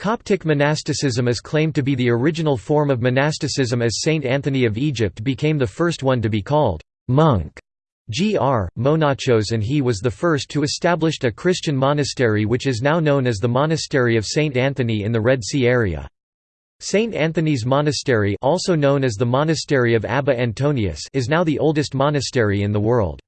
Coptic monasticism is claimed to be the original form of monasticism as Saint Anthony of Egypt became the first one to be called monk. Gr. Monachos and he was the first to establish a Christian monastery which is now known as the Monastery of Saint Anthony in the Red Sea area. St. Anthony's Monastery also known as the Monastery of Abba Antonius is now the oldest monastery in the world.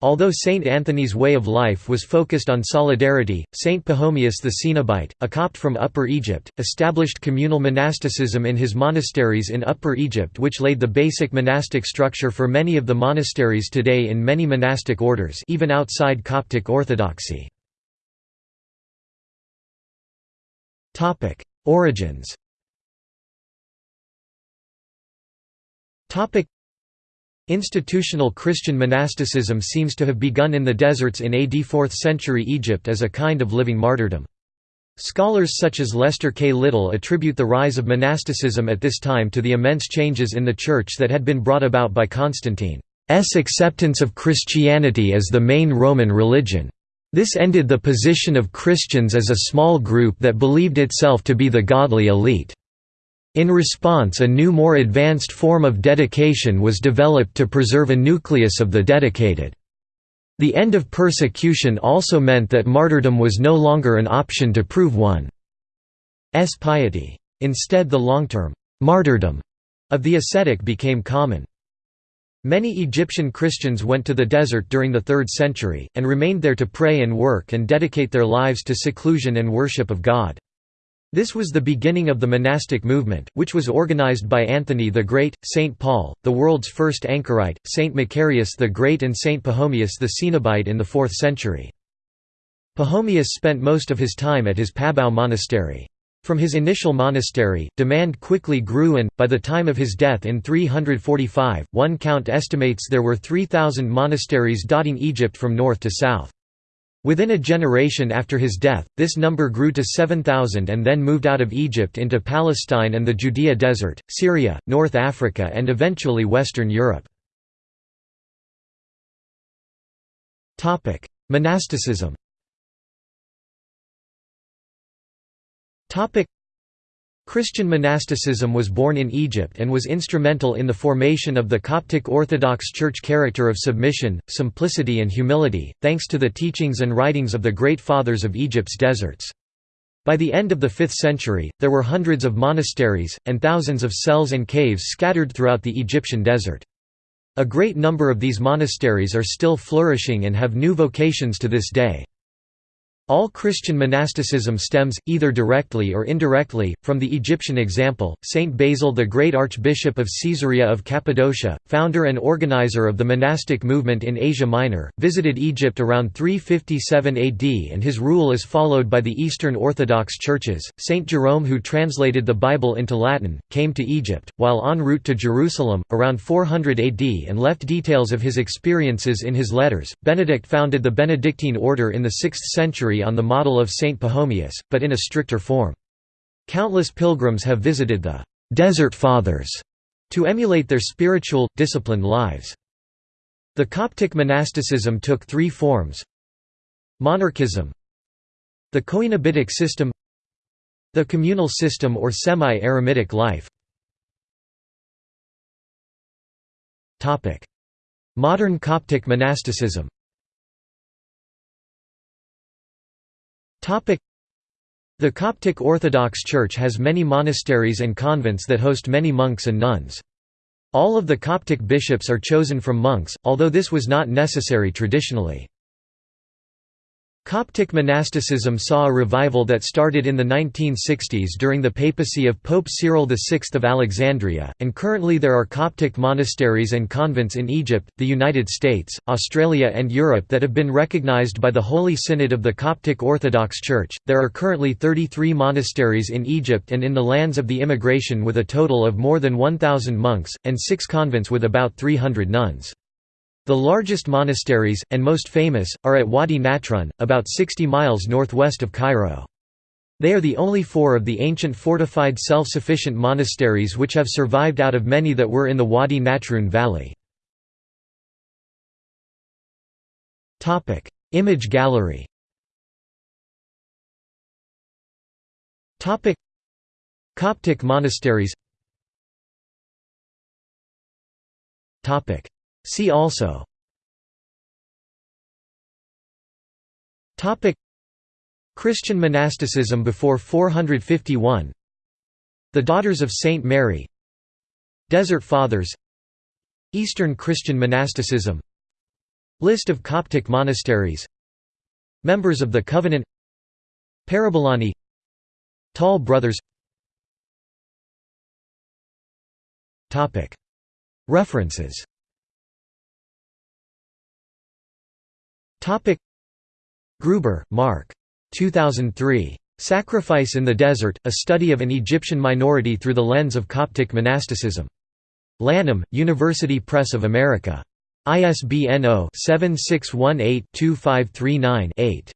Although St. Anthony's way of life was focused on solidarity, St. Pachomius the Cenobite, a Copt from Upper Egypt, established communal monasticism in his monasteries in Upper Egypt which laid the basic monastic structure for many of the monasteries today in many monastic orders even outside Coptic orthodoxy. Origins Institutional Christian monasticism seems to have begun in the deserts in AD 4th century Egypt as a kind of living martyrdom. Scholars such as Lester K. Little attribute the rise of monasticism at this time to the immense changes in the Church that had been brought about by Constantine's acceptance of Christianity as the main Roman religion. This ended the position of Christians as a small group that believed itself to be the godly elite. In response a new more advanced form of dedication was developed to preserve a nucleus of the dedicated. The end of persecution also meant that martyrdom was no longer an option to prove one's piety. Instead the long-term martyrdom of the ascetic became common. Many Egyptian Christians went to the desert during the 3rd century, and remained there to pray and work and dedicate their lives to seclusion and worship of God. This was the beginning of the monastic movement, which was organized by Anthony the Great, St. Paul, the world's first anchorite, St. Macarius the Great and St. Pachomius the Cenobite in the 4th century. Pachomius spent most of his time at his Pabau monastery. From his initial monastery, demand quickly grew and, by the time of his death in 345, one count estimates there were 3,000 monasteries dotting Egypt from north to south. Within a generation after his death, this number grew to 7,000 and then moved out of Egypt into Palestine and the Judea Desert, Syria, North Africa and eventually Western Europe. Monasticism Christian monasticism was born in Egypt and was instrumental in the formation of the Coptic Orthodox Church character of submission, simplicity and humility, thanks to the teachings and writings of the great fathers of Egypt's deserts. By the end of the 5th century, there were hundreds of monasteries, and thousands of cells and caves scattered throughout the Egyptian desert. A great number of these monasteries are still flourishing and have new vocations to this day. All Christian monasticism stems, either directly or indirectly, from the Egyptian example. Saint Basil the Great Archbishop of Caesarea of Cappadocia, founder and organizer of the monastic movement in Asia Minor, visited Egypt around 357 AD and his rule is followed by the Eastern Orthodox churches. Saint Jerome, who translated the Bible into Latin, came to Egypt, while en route to Jerusalem, around 400 AD and left details of his experiences in his letters. Benedict founded the Benedictine order in the 6th century on the model of Saint Pachomius, but in a stricter form. Countless pilgrims have visited the «Desert Fathers» to emulate their spiritual, disciplined lives. The Coptic monasticism took three forms. Monarchism. The Coenobitic system. The communal system or semi-eremitic life. Modern Coptic monasticism The Coptic Orthodox Church has many monasteries and convents that host many monks and nuns. All of the Coptic bishops are chosen from monks, although this was not necessary traditionally. Coptic monasticism saw a revival that started in the 1960s during the papacy of Pope Cyril VI of Alexandria, and currently there are Coptic monasteries and convents in Egypt, the United States, Australia, and Europe that have been recognized by the Holy Synod of the Coptic Orthodox Church. There are currently 33 monasteries in Egypt and in the lands of the immigration with a total of more than 1,000 monks, and six convents with about 300 nuns. The largest monasteries, and most famous, are at Wadi Natrun, about 60 miles northwest of Cairo. They are the only four of the ancient fortified self-sufficient monasteries which have survived out of many that were in the Wadi Natrun valley. Image gallery Coptic monasteries See also. Christian monasticism before 451 The Daughters of Saint Mary. Desert Fathers. Eastern Christian monasticism. List of Coptic monasteries. Members of the Covenant. Parabolani. Tall Brothers. References Gruber, Mark. 2003. Sacrifice in the Desert, A Study of an Egyptian Minority Through the Lens of Coptic Monasticism. Lanham, University Press of America. ISBN 0-7618-2539-8.